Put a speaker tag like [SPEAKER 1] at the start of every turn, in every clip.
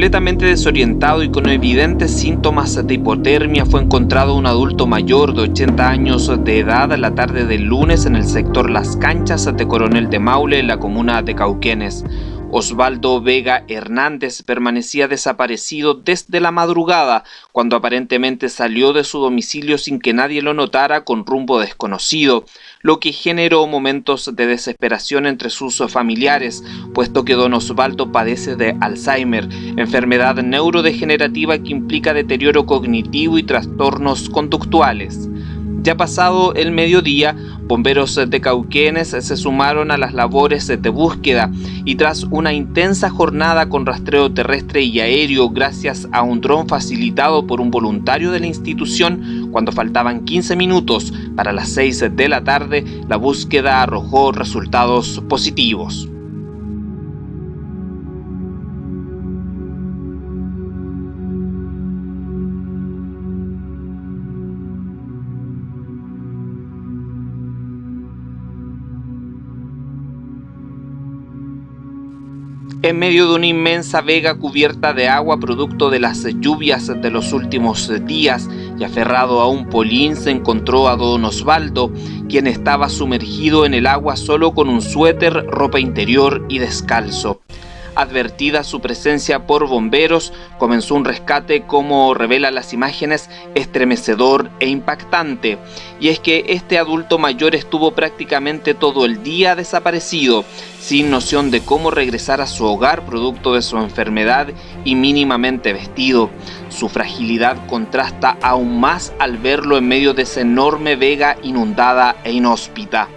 [SPEAKER 1] Completamente desorientado y con evidentes síntomas de hipotermia fue encontrado un adulto mayor de 80 años de edad la tarde del lunes en el sector Las Canchas de Coronel de Maule, en la comuna de Cauquenes. Osvaldo Vega Hernández permanecía desaparecido desde la madrugada, cuando aparentemente salió de su domicilio sin que nadie lo notara con rumbo desconocido, lo que generó momentos de desesperación entre sus familiares, puesto que don Osvaldo padece de Alzheimer, enfermedad neurodegenerativa que implica deterioro cognitivo y trastornos conductuales. Ya pasado el mediodía, bomberos de Cauquenes se sumaron a las labores de búsqueda y tras una intensa jornada con rastreo terrestre y aéreo gracias a un dron facilitado por un voluntario de la institución, cuando faltaban 15 minutos para las 6 de la tarde, la búsqueda arrojó resultados positivos. En medio de una inmensa vega cubierta de agua producto de las lluvias de los últimos días y aferrado a un polín se encontró a don Osvaldo, quien estaba sumergido en el agua solo con un suéter, ropa interior y descalzo. Advertida su presencia por bomberos, comenzó un rescate como revela las imágenes estremecedor e impactante. Y es que este adulto mayor estuvo prácticamente todo el día desaparecido, sin noción de cómo regresar a su hogar producto de su enfermedad y mínimamente vestido. Su fragilidad contrasta aún más al verlo en medio de esa enorme vega inundada e inhóspita.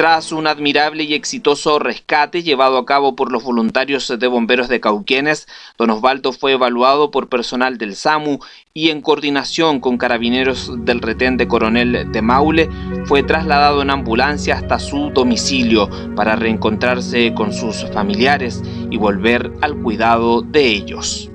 [SPEAKER 1] Tras un admirable y exitoso rescate llevado a cabo por los voluntarios de bomberos de Cauquenes, don Osvaldo fue evaluado por personal del SAMU y en coordinación con carabineros del retén de Coronel de Maule, fue trasladado en ambulancia hasta su domicilio para reencontrarse con sus familiares y volver al cuidado de ellos.